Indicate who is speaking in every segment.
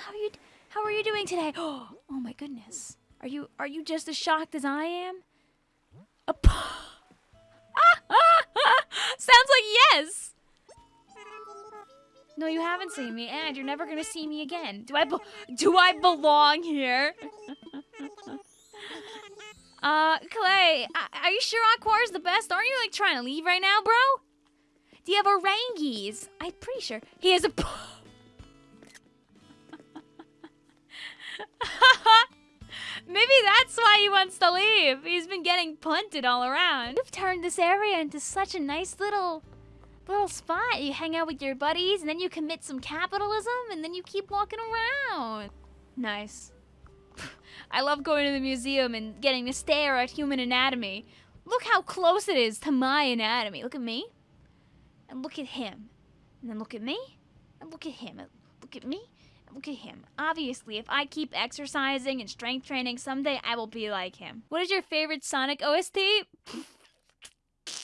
Speaker 1: how are you? How are you doing today? Oh, my goodness. Are you are you just as shocked as I am? A p- Sounds like yes. No, you haven't seen me, and you're never gonna see me again. Do I do I belong here? uh, Clay, are you sure Aquar's the best? Aren't you like trying to leave right now, bro? Do you have Orangis? I'm pretty sure he has a. Maybe that's why he wants to leave. He's been getting punted all around. You've turned this area into such a nice little little spot. You hang out with your buddies and then you commit some capitalism and then you keep walking around. Nice. I love going to the museum and getting to stare at human anatomy. Look how close it is to my anatomy. Look at me. And look at him. And then look at me. And look at him. And look at me. Look at him. Obviously, if I keep exercising and strength training, someday I will be like him. What is your favorite Sonic OST?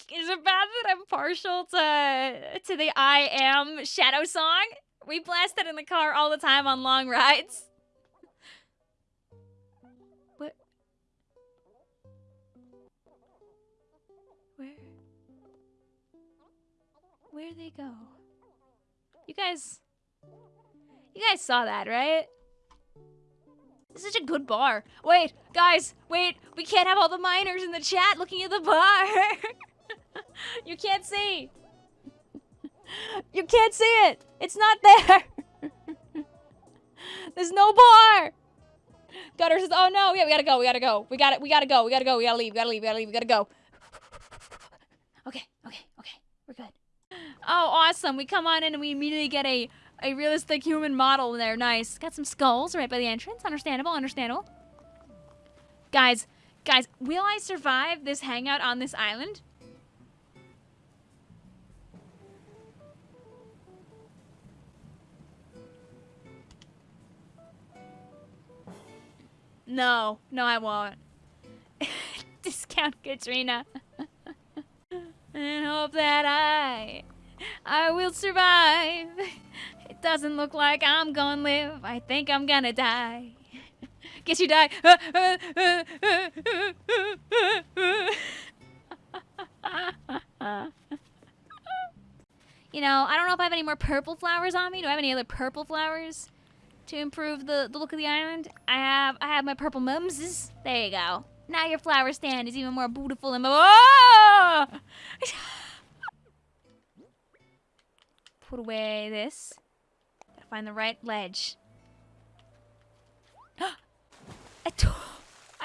Speaker 1: Is it bad that I'm partial to to the I Am Shadow song? We blast it in the car all the time on long rides. What? Where? Where'd they go? You guys. You guys saw that, right? This is such a good bar. Wait, guys, wait. We can't have all the miners in the chat looking at the bar. you can't see. You can't see it. It's not there. There's no bar. Gutter says, "Oh no, yeah, we gotta go. We gotta go. We got it. We gotta go. We gotta go. We gotta leave. We gotta leave. We gotta leave. We gotta go." Okay, okay, okay. We're good. Oh, awesome. We come on in and we immediately get a a realistic human model there. Nice. Got some skulls right by the entrance. Understandable. Understandable. Guys, guys, will I survive this hangout on this island? No, no, I won't. Discount Katrina. and hope that I, I will survive. Doesn't look like I'm gonna live. I think I'm gonna die. Guess you die. you know, I don't know if I have any more purple flowers on me. Do I have any other purple flowers to improve the, the look of the island? I have I have my purple mumses. There you go. Now your flower stand is even more beautiful and oh! Put away this. Find the right ledge.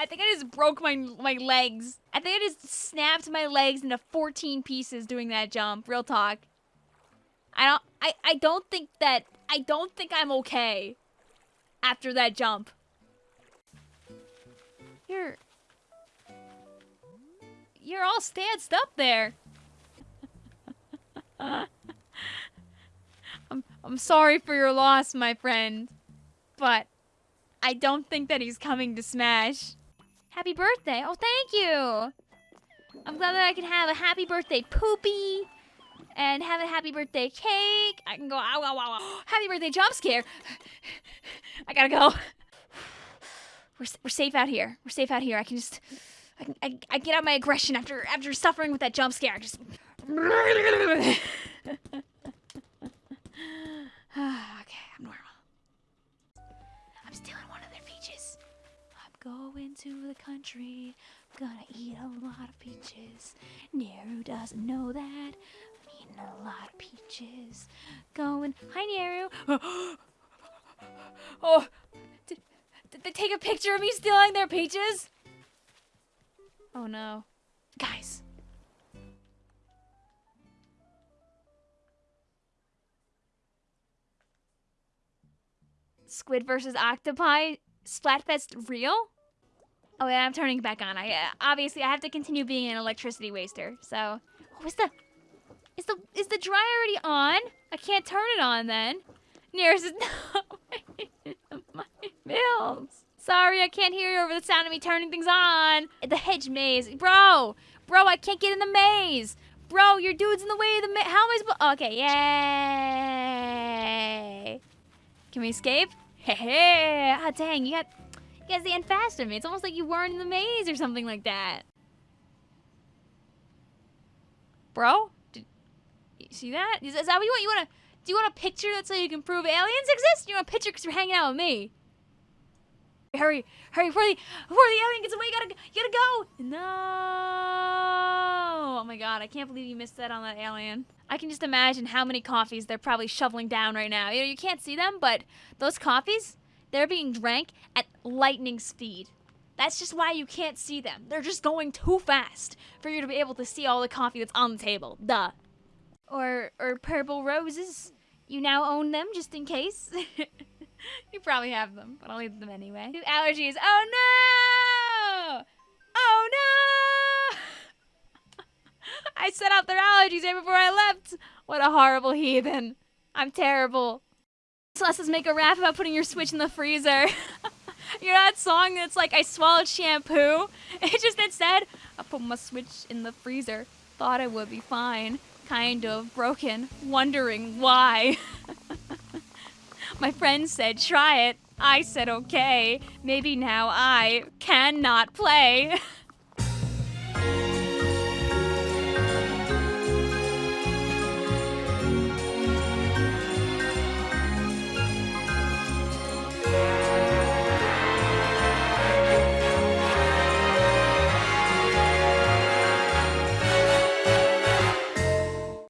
Speaker 1: I think I just broke my my legs. I think I just snapped my legs into 14 pieces doing that jump. Real talk. I don't I, I don't think that I don't think I'm okay after that jump. You're You're all stanced up there. I'm sorry for your loss, my friend. But I don't think that he's coming to Smash. Happy birthday. Oh, thank you. I'm glad that I can have a happy birthday poopy and have a happy birthday cake. I can go, ow, ow, ow, ow. Happy birthday jump scare. I gotta go. We're, we're safe out here. We're safe out here. I can just, I, can, I, I get out my aggression after after suffering with that jump scare. I just. to the country. Gonna eat a lot of peaches. Neru doesn't know that. I'm eating a lot of peaches. Going. Hi, Neru. oh, did, did they take a picture of me stealing their peaches? Oh no. Guys. Squid versus Octopi Splatfest real? Oh yeah, I'm turning back on. I uh, obviously I have to continue being an electricity waster. So, oh, is the is the is the dryer already on? I can't turn it on then. Nearest is no my bills. Sorry, I can't hear you over the sound of me turning things on. The hedge maze, bro, bro, I can't get in the maze. Bro, your dude's in the way of the maze. How am I supposed? Okay, yay. Can we escape? Hey, ah, dang, you got, you guys ran faster than me. It's almost like you weren't in the maze or something like that. Bro, did you see that? Is, is that what you want? You want to? Do you want a picture that's so you can prove aliens exist? You want a picture because you're hanging out with me? Hurry, hurry, before the, before the alien gets away, you gotta, you gotta go! No! Oh my god, I can't believe you missed that on that alien. I can just imagine how many coffees they're probably shoveling down right now. You know, you can't see them, but those coffees, they're being drank at lightning speed. That's just why you can't see them. They're just going too fast for you to be able to see all the coffee that's on the table. Duh. Or, or purple roses. You now own them just in case. you probably have them, but I'll eat them anyway. Allergies. Oh no! Oh no! I set out their allergies right before I left. What a horrible heathen. I'm terrible. Celeste's make a rap about putting your Switch in the freezer. you know that song that's like, I swallowed shampoo? It just said I put my Switch in the freezer. Thought I would be fine. Kind of broken. Wondering why. My friend said, try it. I said, okay. Maybe now I cannot play.